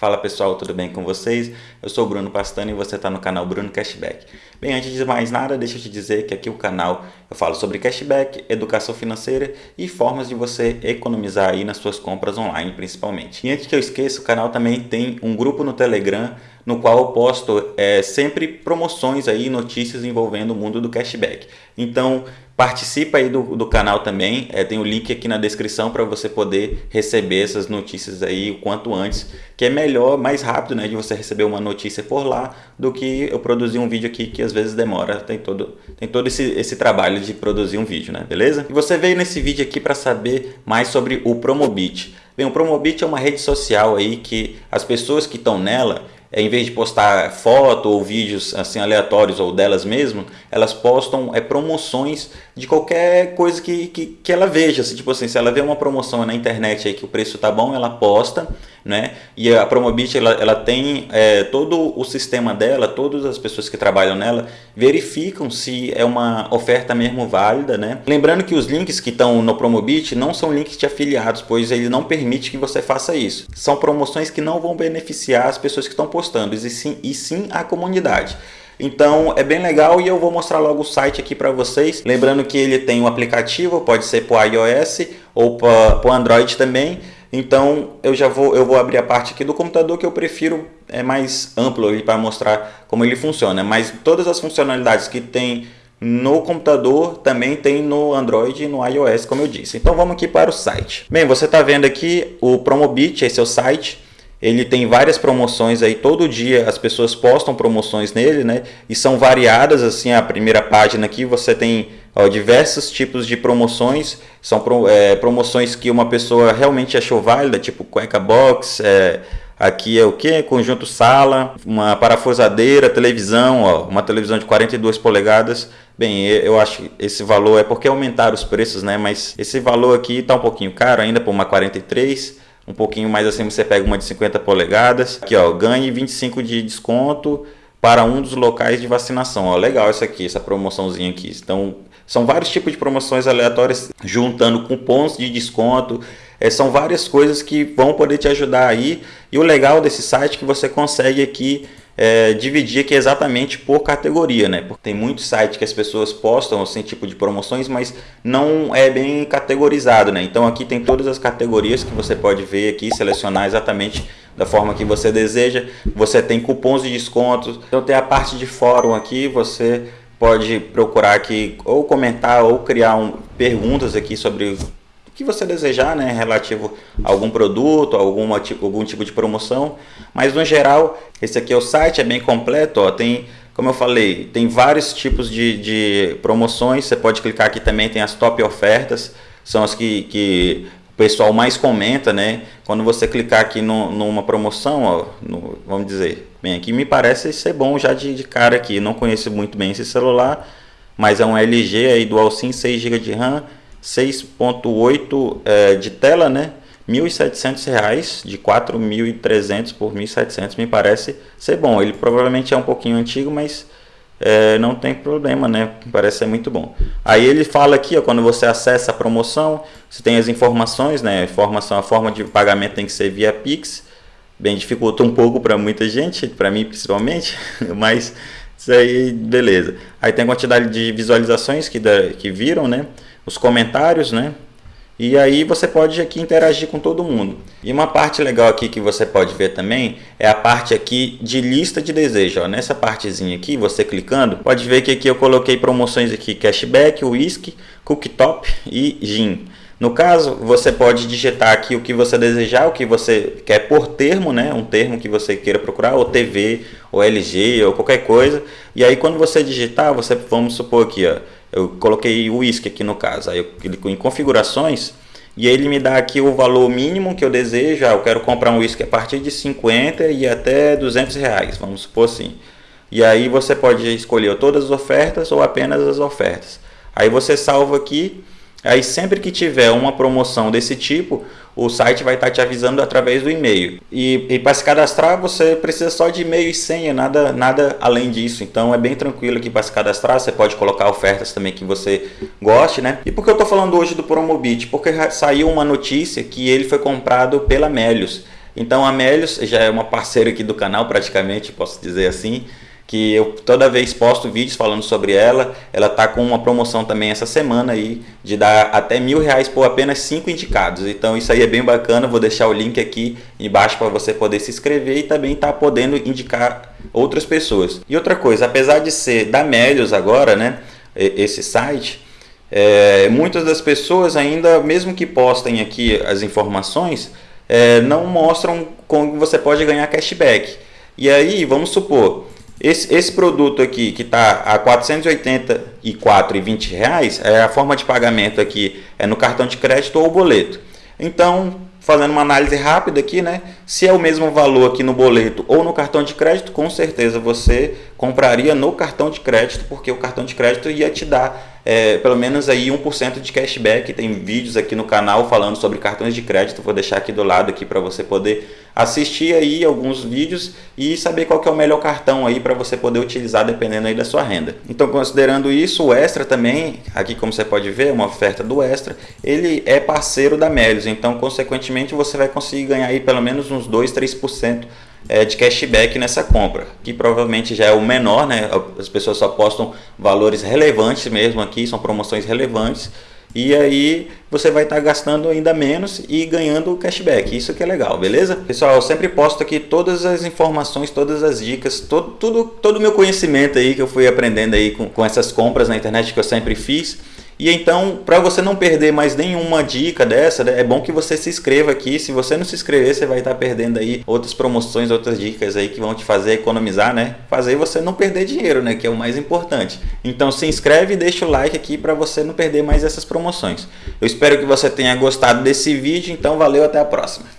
Fala pessoal, tudo bem com vocês? Eu sou o Bruno Pastano e você está no canal Bruno Cashback. Bem, antes de mais nada, deixa eu te dizer que aqui o canal eu falo sobre cashback, educação financeira e formas de você economizar aí nas suas compras online principalmente. E antes que eu esqueça, o canal também tem um grupo no Telegram no qual eu posto é, sempre promoções aí, notícias envolvendo o mundo do cashback. Então participa aí do, do canal também, é, tem o link aqui na descrição para você poder receber essas notícias aí o quanto antes, que é melhor, mais rápido né, de você receber uma notícia por lá do que eu produzir um vídeo aqui que às vezes demora, tem todo, tem todo esse, esse trabalho de produzir um vídeo, né, beleza? E você veio nesse vídeo aqui para saber mais sobre o Promobit. Bem, o Promobit é uma rede social aí que as pessoas que estão nela, em vez de postar foto ou vídeos assim aleatórios ou delas mesmo, elas postam é, promoções de qualquer coisa que, que, que ela veja. Assim, tipo assim, se ela vê uma promoção na internet aí que o preço tá bom, ela posta, né? E a Promobit ela, ela tem é, todo o sistema dela, todas as pessoas que trabalham nela verificam se é uma oferta mesmo válida, né? Lembrando que os links que estão no Promobit não são links de afiliados, pois ele não permite que você faça isso. São promoções que não vão beneficiar as pessoas que estão postando, e sim, e sim a comunidade. Então é bem legal e eu vou mostrar logo o site aqui para vocês. Lembrando que ele tem um aplicativo, pode ser para iOS ou para o Android também. Então eu já vou, eu vou abrir a parte aqui do computador que eu prefiro é mais amplo para mostrar como ele funciona. Mas todas as funcionalidades que tem no computador também tem no Android e no iOS, como eu disse. Então vamos aqui para o site. Bem, você está vendo aqui o Promobit, esse é o site. Ele tem várias promoções aí, todo dia as pessoas postam promoções nele, né? E são variadas, assim, a primeira página aqui você tem ó, diversos tipos de promoções. São pro, é, promoções que uma pessoa realmente achou válida, tipo cueca box, é, aqui é o que? Conjunto sala, uma parafusadeira, televisão, ó, uma televisão de 42 polegadas. Bem, eu acho que esse valor é porque aumentaram os preços, né? Mas esse valor aqui está um pouquinho caro ainda por uma 43 um pouquinho mais assim você pega uma de 50 polegadas. Aqui ó, ganhe 25 de desconto para um dos locais de vacinação. Ó, legal isso aqui, essa promoçãozinha aqui. Então, são vários tipos de promoções aleatórias juntando cupons de desconto. É, são várias coisas que vão poder te ajudar aí. E o legal desse site é que você consegue aqui é, dividir aqui exatamente por categoria, né? Porque tem muitos sites que as pessoas postam assim tipo de promoções, mas não é bem categorizado, né? Então aqui tem todas as categorias que você pode ver aqui, selecionar exatamente da forma que você deseja. Você tem cupons de descontos. Então tem a parte de fórum aqui, você pode procurar aqui ou comentar ou criar um, perguntas aqui sobre que você desejar, né, relativo a algum produto, alguma, algum tipo de promoção. Mas no geral, esse aqui é o site, é bem completo, ó, tem, como eu falei, tem vários tipos de, de promoções. Você pode clicar aqui também, tem as top ofertas, são as que, que o pessoal mais comenta, né? Quando você clicar aqui no, numa promoção, ó, no, vamos dizer, bem, aqui me parece ser bom já de, de cara aqui. Não conheço muito bem esse celular, mas é um LG aí Dual SIM 6 GB de RAM 6.8 é, de tela, né? R$ 1.700 de 4.300 por 1.700 me parece ser bom. Ele provavelmente é um pouquinho antigo, mas é, não tem problema, né? Parece ser muito bom. Aí ele fala aqui, ó, quando você acessa a promoção, você tem as informações, né? Informação, a forma de pagamento tem que ser via Pix. Bem, dificulta um pouco para muita gente, para mim principalmente, mas isso aí, beleza. Aí tem a quantidade de visualizações que, que viram, né? Os comentários, né? E aí você pode aqui interagir com todo mundo. E uma parte legal aqui que você pode ver também é a parte aqui de lista de desejo. Ó. Nessa partezinha aqui, você clicando, pode ver que aqui eu coloquei promoções aqui, cashback, whisky, cooktop e gin. No caso, você pode digitar aqui o que você desejar, o que você quer por termo, né? Um termo que você queira procurar, ou TV, ou LG, ou qualquer coisa. E aí quando você digitar, você vamos supor aqui, ó, eu coloquei o whisky aqui no caso, aí eu clico em configurações e ele me dá aqui o valor mínimo que eu desejo, ah, eu quero comprar um whisky a partir de 50 e até 200 reais, vamos supor assim. E aí você pode escolher todas as ofertas ou apenas as ofertas. Aí você salva aqui Aí sempre que tiver uma promoção desse tipo, o site vai estar te avisando através do e-mail. E, e para se cadastrar, você precisa só de e-mail e senha, nada, nada além disso. Então é bem tranquilo aqui para se cadastrar. Você pode colocar ofertas também que você goste, né? E por que eu estou falando hoje do Promobit? Porque saiu uma notícia que ele foi comprado pela Melius. Então a Melios já é uma parceira aqui do canal praticamente, posso dizer assim que eu toda vez posto vídeos falando sobre ela. Ela tá com uma promoção também essa semana aí de dar até mil reais por apenas cinco indicados. Então isso aí é bem bacana. Vou deixar o link aqui embaixo para você poder se inscrever e também tá podendo indicar outras pessoas. E outra coisa, apesar de ser da Melios agora, né, esse site, é, muitas das pessoas ainda, mesmo que postem aqui as informações, é, não mostram como você pode ganhar cashback. E aí, vamos supor, esse, esse produto aqui que está a 484,20 reais, é a forma de pagamento aqui é no cartão de crédito ou boleto. Então, fazendo uma análise rápida aqui, né? Se é o mesmo valor aqui no boleto ou no cartão de crédito, com certeza você compraria no cartão de crédito, porque o cartão de crédito ia te dar é, pelo menos aí 1% de cashback. Tem vídeos aqui no canal falando sobre cartões de crédito. Vou deixar aqui do lado aqui para você poder assistir aí alguns vídeos e saber qual que é o melhor cartão aí para você poder utilizar dependendo aí da sua renda. Então, considerando isso, o Extra também, aqui como você pode ver, é uma oferta do Extra, ele é parceiro da Melios. Então, consequentemente, você vai conseguir ganhar aí pelo menos uns 2, 3% é, de cashback nessa compra, que provavelmente já é o menor, né? As pessoas só postam valores relevantes mesmo aqui, são promoções relevantes. E aí você vai estar tá gastando ainda menos e ganhando cashback. Isso que é legal, beleza? Pessoal, eu sempre posto aqui todas as informações, todas as dicas, todo, tudo, todo o meu conhecimento aí que eu fui aprendendo aí com, com essas compras na internet que eu sempre fiz. E então, para você não perder mais nenhuma dica dessa, né, é bom que você se inscreva aqui. Se você não se inscrever, você vai estar perdendo aí outras promoções, outras dicas aí que vão te fazer economizar, né? Fazer você não perder dinheiro, né? Que é o mais importante. Então se inscreve e deixa o like aqui para você não perder mais essas promoções. Eu espero que você tenha gostado desse vídeo, então valeu, até a próxima.